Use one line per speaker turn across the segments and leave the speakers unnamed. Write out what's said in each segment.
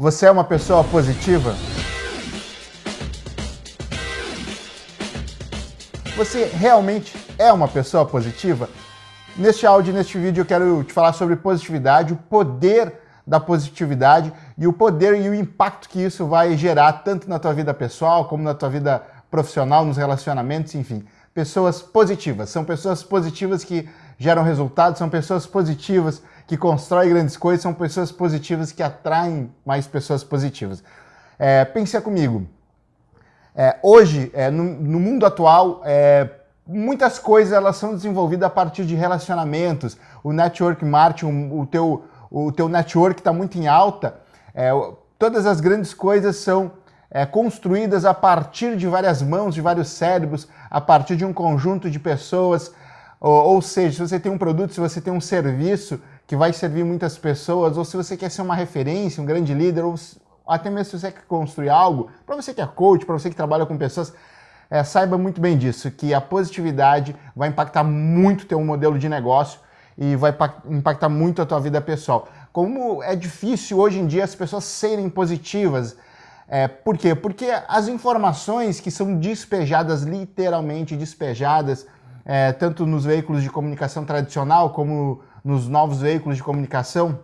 Você é uma pessoa positiva? Você realmente é uma pessoa positiva? Neste áudio, neste vídeo, eu quero te falar sobre positividade, o poder da positividade e o poder e o impacto que isso vai gerar tanto na tua vida pessoal como na tua vida profissional, nos relacionamentos, enfim. Pessoas positivas, são pessoas positivas que geram resultados, são pessoas positivas que constroem grandes coisas, são pessoas positivas que atraem mais pessoas positivas. É, pensa comigo, é, hoje, é, no, no, mundo atual, é, muitas coisas elas são desenvolvidas a partir de relacionamentos, o network marketing, o, o teu, o teu network está muito em alta, é, todas as grandes coisas são é, construídas a partir de várias mãos, de vários cérebros, a partir de um conjunto de pessoas, ou, seja, se você tem um produto, se você tem um serviço que vai servir muitas pessoas, ou se você quer ser uma referência, um grande líder, ou até mesmo se você quer construir algo, para você que é coach, para você que trabalha com pessoas, é, saiba muito bem disso, que a positividade vai impactar muito teu modelo de negócio e vai impactar muito a tua vida pessoal. Como é difícil hoje em dia as pessoas serem positivas, é, por quê? Porque as informações que são despejadas, literalmente despejadas, é, tanto nos veículos de comunicação tradicional como nos novos veículos de comunicação,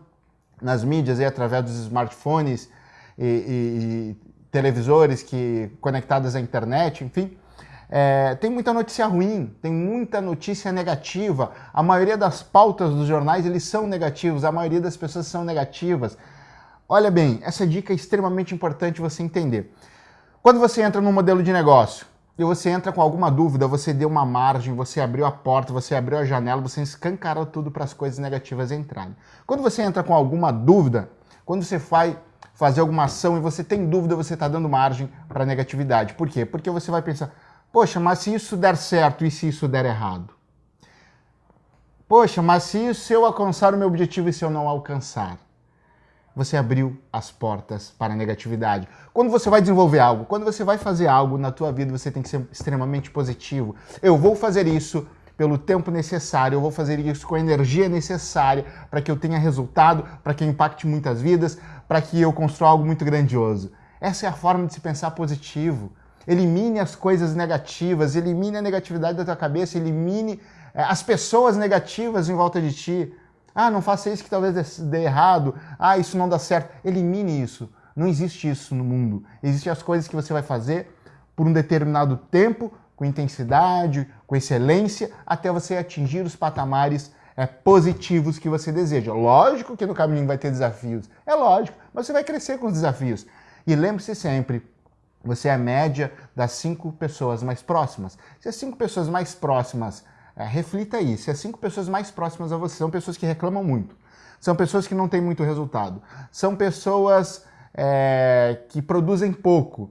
nas mídias, e através dos smartphones e, e, e televisores que conectados à internet, enfim, é, tem muita notícia ruim, tem muita notícia negativa. A maioria das pautas dos jornais eles são negativos, a maioria das pessoas são negativas. Olha bem, essa dica é extremamente importante você entender. Quando você entra num modelo de negócio, e você entra com alguma dúvida, você deu uma margem, você abriu a porta, você abriu a janela, você escancarou tudo para as coisas negativas entrarem. Quando você entra com alguma dúvida, quando você vai fazer alguma ação e você tem dúvida, você está dando margem para negatividade. Por quê? Porque você vai pensar, poxa, mas se isso der certo e se isso der errado? Poxa, mas se, isso, se eu alcançar o meu objetivo e se eu não alcançar? Você abriu as portas para a negatividade. Quando você vai desenvolver algo, quando você vai fazer algo na tua vida, você tem que ser extremamente positivo. Eu vou fazer isso pelo tempo necessário, eu vou fazer isso com a energia necessária para que eu tenha resultado, para que eu impacte muitas vidas, para que eu construa algo muito grandioso. Essa é a forma de se pensar positivo. Elimine as coisas negativas, elimine a negatividade da tua cabeça, elimine é, as pessoas negativas em volta de ti. Ah, não faça isso que talvez dê errado. Ah, isso não dá certo. Elimine isso. Não existe isso no mundo. Existem as coisas que você vai fazer por um determinado tempo, com intensidade, com excelência, até você atingir os patamares é, positivos que você deseja. Lógico que no caminho vai ter desafios. É lógico, mas você vai crescer com os desafios. E lembre-se sempre, você é a média das cinco pessoas mais próximas. Se as cinco pessoas mais próximas é, reflita aí, se as cinco pessoas mais próximas a você são pessoas que reclamam muito, são pessoas que não têm muito resultado, são pessoas é, que produzem pouco,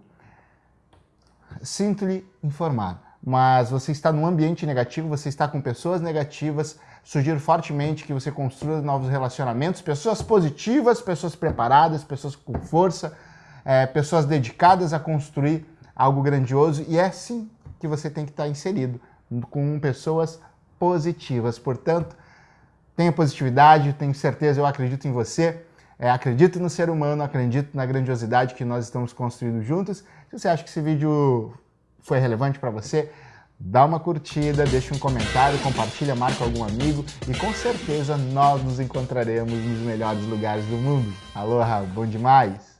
sinto-lhe informar, mas você está num ambiente negativo, você está com pessoas negativas, sugiro fortemente que você construa novos relacionamentos, pessoas positivas, pessoas preparadas, pessoas com força, é, pessoas dedicadas a construir algo grandioso, e é assim que você tem que estar inserido com pessoas positivas. Portanto, tenha positividade, tenho certeza, eu acredito em você, é, acredito no ser humano, acredito na grandiosidade que nós estamos construindo juntos. Se você acha que esse vídeo foi relevante para você, dá uma curtida, deixa um comentário, compartilha, marca algum amigo e com certeza nós nos encontraremos nos melhores lugares do mundo. Aloha, bom demais!